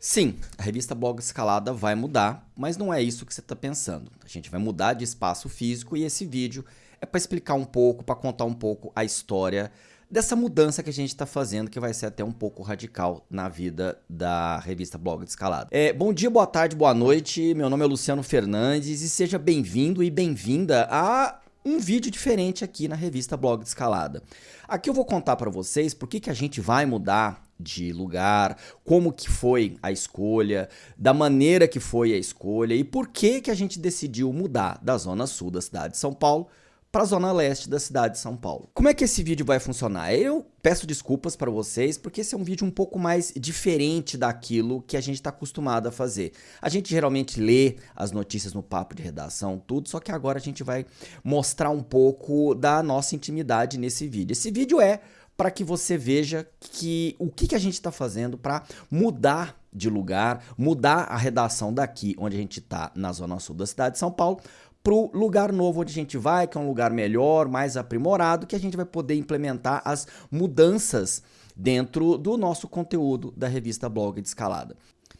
Sim, a revista Blog Escalada vai mudar, mas não é isso que você está pensando. A gente vai mudar de espaço físico e esse vídeo é para explicar um pouco, para contar um pouco a história dessa mudança que a gente está fazendo, que vai ser até um pouco radical na vida da revista Blog Escalada. É, bom dia, boa tarde, boa noite. Meu nome é Luciano Fernandes e seja bem-vindo e bem-vinda a um vídeo diferente aqui na revista Blog Escalada. Aqui eu vou contar para vocês por que, que a gente vai mudar de lugar, como que foi a escolha, da maneira que foi a escolha e por que que a gente decidiu mudar da zona sul da cidade de São Paulo para a zona leste da cidade de São Paulo. Como é que esse vídeo vai funcionar? Eu peço desculpas para vocês, porque esse é um vídeo um pouco mais diferente daquilo que a gente está acostumado a fazer. A gente geralmente lê as notícias no papo de redação, tudo, só que agora a gente vai mostrar um pouco da nossa intimidade nesse vídeo. Esse vídeo é para que você veja que o que, que a gente está fazendo para mudar de lugar, mudar a redação daqui, onde a gente está, na zona sul da cidade de São Paulo, para o lugar novo onde a gente vai, que é um lugar melhor, mais aprimorado, que a gente vai poder implementar as mudanças dentro do nosso conteúdo da revista Blog de Escalada.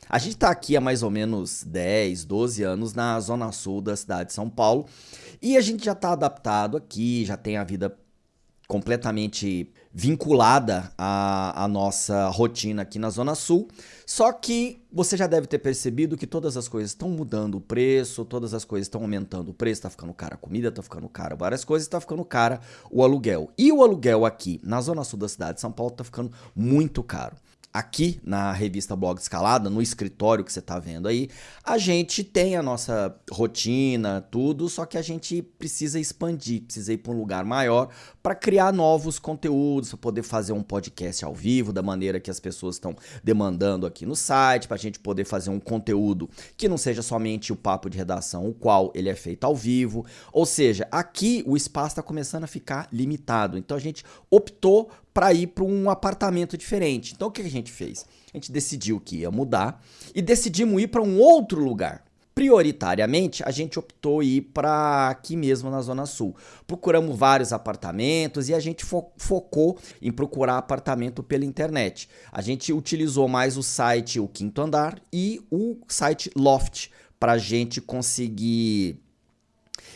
A gente está aqui há mais ou menos 10, 12 anos na zona sul da cidade de São Paulo e a gente já está adaptado aqui, já tem a vida completamente vinculada à, à, nossa rotina aqui na Zona Sul. Só que você já deve ter percebido que todas as coisas estão mudando o preço, todas as coisas estão aumentando o preço, está ficando cara a comida, está ficando cara várias coisas, está ficando cara o aluguel. E o aluguel aqui na Zona Sul da cidade de São Paulo está ficando muito caro aqui na revista Blog Escalada, no escritório que você está vendo aí, a gente tem a nossa rotina, tudo, só que a gente precisa expandir, precisa ir para um lugar maior para criar novos conteúdos, para poder fazer um podcast ao vivo da maneira que as pessoas estão demandando aqui no site, para a gente poder fazer um conteúdo que não seja somente o papo de redação, o qual ele é feito ao vivo. Ou seja, aqui o espaço está começando a ficar limitado. Então a gente optou para ir para um apartamento diferente. Então o que a gente fez? A gente decidiu que ia mudar e decidimos ir para um outro lugar. Prioritariamente, a gente optou ir para aqui mesmo na Zona Sul. Procuramos vários apartamentos e a gente fo focou em procurar apartamento pela internet. A gente utilizou mais o site O Quinto Andar e o site Loft para a gente conseguir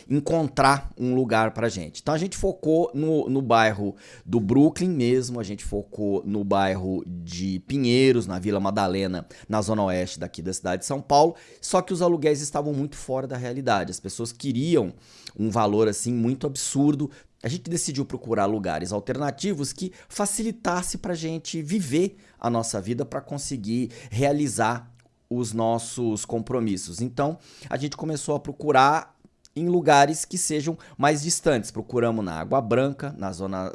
encontrar um lugar pra gente. Então a gente focou no, no bairro do Brooklyn mesmo, a gente focou no bairro de Pinheiros, na Vila Madalena, na zona oeste daqui da cidade de São Paulo, só que os aluguéis estavam muito fora da realidade. As pessoas queriam um valor assim muito absurdo, a gente decidiu procurar lugares alternativos que facilitasse para a gente viver a nossa vida para conseguir realizar os nossos compromissos. Então, a gente começou a procurar em lugares que sejam mais distantes. Procuramos na Água Branca, na zona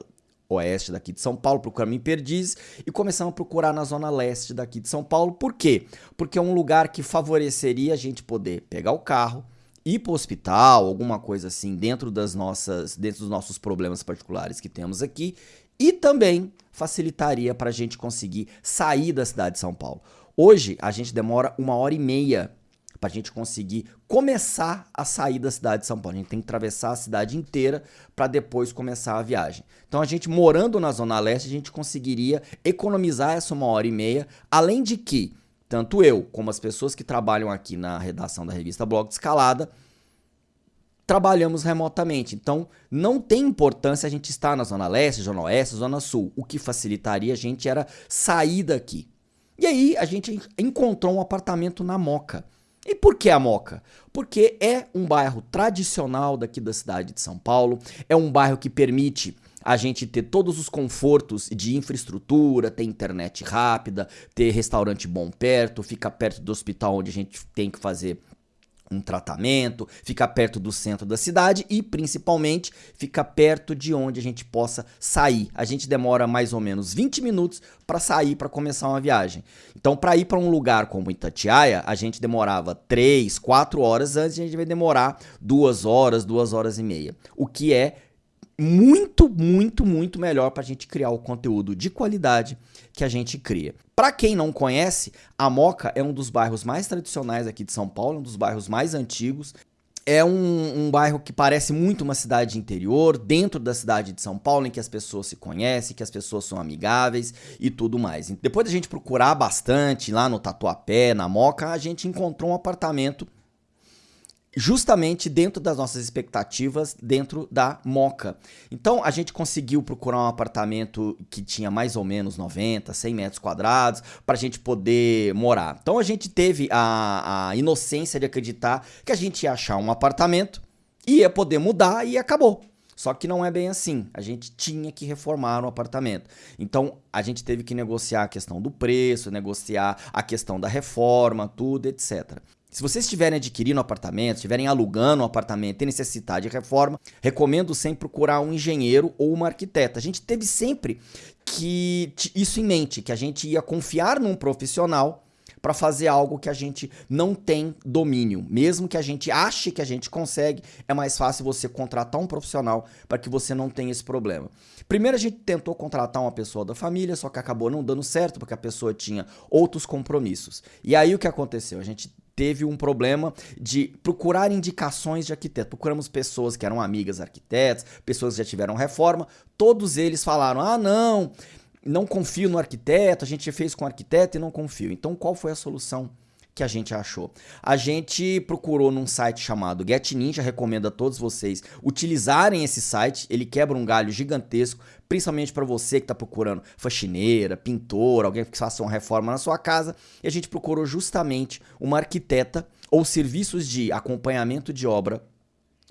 oeste daqui de São Paulo, procuramos em Perdizes e começamos a procurar na zona leste daqui de São Paulo. Por quê? Porque é um lugar que favoreceria a gente poder pegar o carro, ir para o hospital, alguma coisa assim, dentro das nossas, dentro dos nossos problemas particulares que temos aqui, e também facilitaria para a gente conseguir sair da cidade de São Paulo. Hoje a gente demora uma hora e meia para a gente conseguir começar a sair da cidade de São Paulo. A gente tem que atravessar a cidade inteira para depois começar a viagem. Então a gente morando na Zona Leste, a gente conseguiria economizar essa uma hora e meia, além de que tanto eu como as pessoas que trabalham aqui na redação da revista Blog de Escalada trabalhamos remotamente. Então, não tem importância a gente estar na Zona Leste, Zona Oeste, Zona Sul. O que facilitaria a gente era sair daqui. E aí, a gente encontrou um apartamento na Moca. E por que a Moca? Porque é um bairro tradicional daqui da cidade de São Paulo, é um bairro que permite a gente ter todos os confortos de infraestrutura, ter internet rápida, ter restaurante bom perto, ficar perto do hospital onde a gente tem que fazer um tratamento, fica perto do centro da cidade e principalmente fica perto de onde a gente possa sair. A gente demora mais ou menos 20 minutos para sair para começar uma viagem. Então, para ir para um lugar como Itatiaia, a gente demorava 3, 4 horas, antes a gente vai demorar 2 horas, 2 horas e meia. O que é muito, muito, muito melhor para a gente criar o conteúdo de qualidade que a gente cria. Para quem não conhece, a Moca é um dos bairros mais tradicionais aqui de São Paulo, um dos bairros mais antigos. é um, um, bairro que parece muito uma cidade interior, dentro da cidade de São Paulo, em que as pessoas se conhecem, que as pessoas são amigáveis e tudo mais. Depois da gente procurar bastante lá no Tatuapé, na Moca, a gente encontrou um apartamento justamente dentro das nossas expectativas dentro da Moca. Então a gente conseguiu procurar um apartamento que tinha mais ou menos 90, 100 metros quadrados para a gente poder morar. Então a gente teve a, a inocência de acreditar que a gente ia achar um apartamento, ia poder mudar e acabou. Só que não é bem assim. A gente tinha que reformar o apartamento. Então, a gente teve que negociar a questão do preço, negociar a questão da reforma, tudo, etc. Se vocês estiverem adquirindo apartamento, estiverem alugando um apartamento e necessitar de reforma, recomendo sempre procurar um engenheiro ou uma arquiteta. A gente teve sempre que isso em mente, que a gente ia confiar num profissional para fazer algo que a gente não tem domínio. Mesmo que a gente ache que a gente consegue, é mais fácil você contratar um profissional para que você não tenha esse problema. Primeiro a gente tentou contratar uma pessoa da família, só que acabou não dando certo porque a pessoa tinha outros compromissos. E aí o que aconteceu? A gente teve um problema de procurar indicações de arquiteto. Procuramos pessoas que eram amigas arquitetos, pessoas que já tiveram reforma, todos eles falaram: "Ah, não, não confio no arquiteto, a gente fez com arquiteto e não confio". Então, qual foi a solução? Que a gente achou. A gente procurou num site chamado Get Ninja, recomendo a todos vocês utilizarem esse site, ele quebra um galho gigantesco, principalmente para você que está procurando faxineira, pintor, alguém que faça uma reforma na sua casa, e a gente procurou justamente uma arquiteta ou serviços de acompanhamento de obra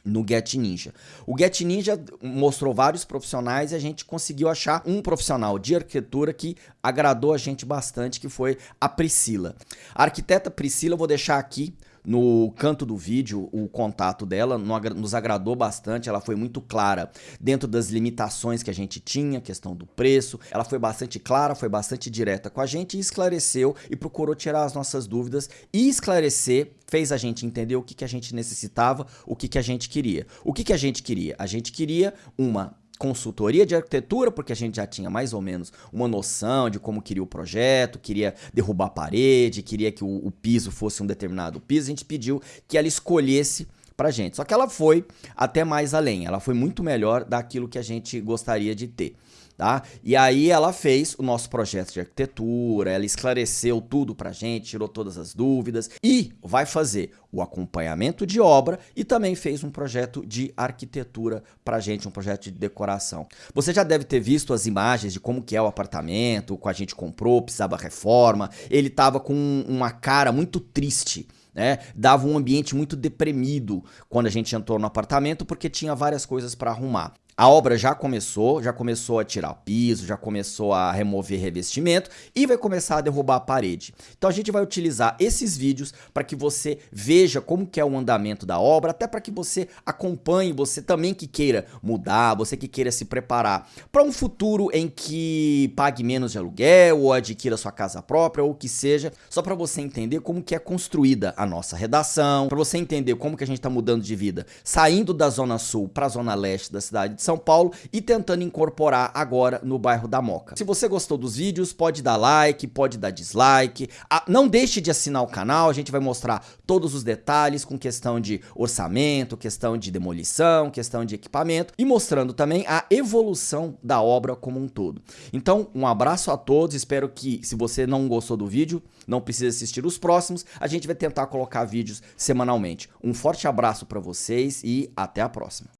no Get Ninja. O Get Ninja mostrou vários profissionais e a gente conseguiu achar um profissional de arquitetura que agradou a gente bastante, que foi a Priscila. A arquiteta Priscila, eu vou deixar aqui no canto do vídeo o contato dela, nos agradou bastante, ela foi muito clara dentro das limitações que a gente tinha, questão do preço, ela foi bastante clara, foi bastante direta com a gente e esclareceu e procurou tirar as nossas dúvidas e esclarecer, fez a gente entender o que, que a gente necessitava, o que, que a gente queria. O que, que a gente queria? A gente queria uma consultoria de arquitetura, porque a gente já tinha mais ou menos uma noção de como queria o projeto, queria derrubar a parede, queria que o, o piso fosse um determinado piso, a gente pediu que ela escolhesse pra gente. Só que ela foi até mais além, ela foi muito melhor daquilo que a gente gostaria de ter tá? E aí ela fez o nosso projeto de arquitetura, ela esclareceu tudo pra gente, tirou todas as dúvidas e vai fazer o acompanhamento de obra e também fez um projeto de arquitetura pra gente, um projeto de decoração. Você já deve ter visto as imagens de como que é o apartamento, que a gente comprou, precisava reforma, ele tava com uma cara muito triste, né? Dava um ambiente muito deprimido quando a gente entrou no apartamento porque tinha várias coisas para arrumar. A obra já começou, já começou a tirar piso, já começou a remover revestimento e vai começar a derrubar a parede. Então a gente vai utilizar esses vídeos para que você veja como que é o andamento da obra, até para que você acompanhe, você também que queira mudar, você que queira se preparar para um futuro em que pague menos de aluguel ou adquira sua casa própria ou o que seja, só para você entender como que é construída a nossa redação, para você entender como que a gente está mudando de vida, saindo da zona sul para a zona leste da cidade de são Paulo e tentando incorporar agora no bairro da Moca. Se você gostou dos vídeos, pode dar like, pode dar dislike. Ah, não deixe de assinar o canal, a gente vai mostrar todos os detalhes com questão de orçamento, questão de demolição, questão de equipamento e mostrando também a evolução da obra como um todo. Então, um abraço a todos, espero que se você não gostou do vídeo, não precisa assistir os próximos, a gente vai tentar colocar vídeos semanalmente. Um forte abraço para vocês e até a próxima.